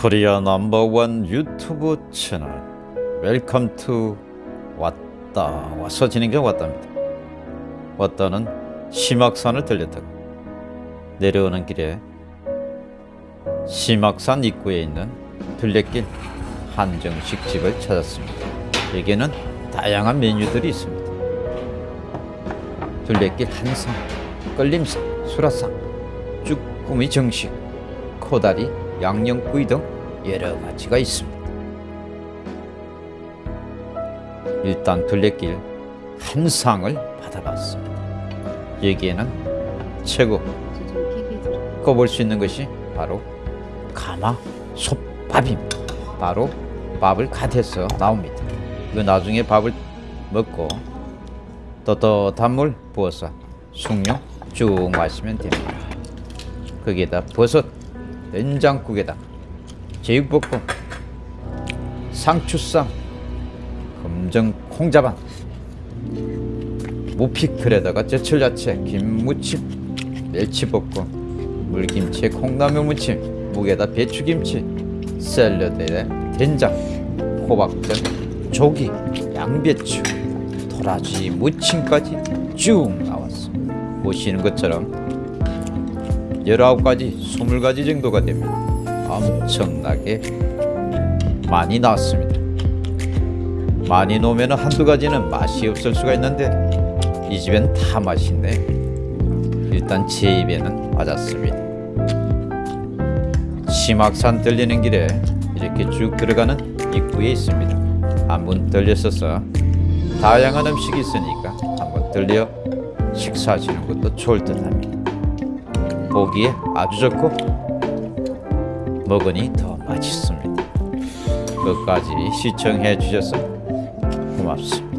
Korea number one YouTube channel. Welcome to 왔다. 와서 진행자 왔답니다. 왔다는 심학산을 들렸다가 내려오는 길에 심학산 입구에 있는 둘레길 한정식 집을 찾았습니다. 여기에는 다양한 메뉴들이 있습니다. 둘레길 한상, 끌림상, 수라상, 쭈꾸미 정식, 코다리, 양념구이 등 여러 가지가 있습니다. 일단 둘레길 한 상을 받아봤습니다. 여기에는 최고 꼽을 수 있는 것이 바로 가마 솥밥입니다. 바로 밥을 갓해서 나옵니다. 그 나중에 밥을 먹고 떳떳한 물 부어서 숭늉 쭉 마시면 됩니다. 거기에다 버섯, 된장국에다 제육볶음, 상추쌈, 검정 콩자반, 무피클에다가 제철야채, 김무침, 멸치볶음, 물김치에 콩나물 무침, 무게다 배추김치, 샐러드에 된장, 호박전, 조기, 양배추, 도라지 무침까지 쭉 나왔습니다. 보시는 것처럼 19가지, 20가지 정도가 됩니다. 엄청나게 많이 나왔습니다. 많이 놓으면 한두 가지는 맛이 없을 수가 있는데 이 집엔 다 맛있네. 일단 제 입에는 맞았습니다. 심악산 들리는 길에 이렇게 쭉 들어가는 입구에 있습니다. 한번 들렸어서 다양한 음식이 있으니까 한번 들려 식사하시는 것도 좋을 듯 합니다. 보기에 아주 좋고 먹으니 더 맛있습니다. 끝까지 시청해 주셔서 고맙습니다.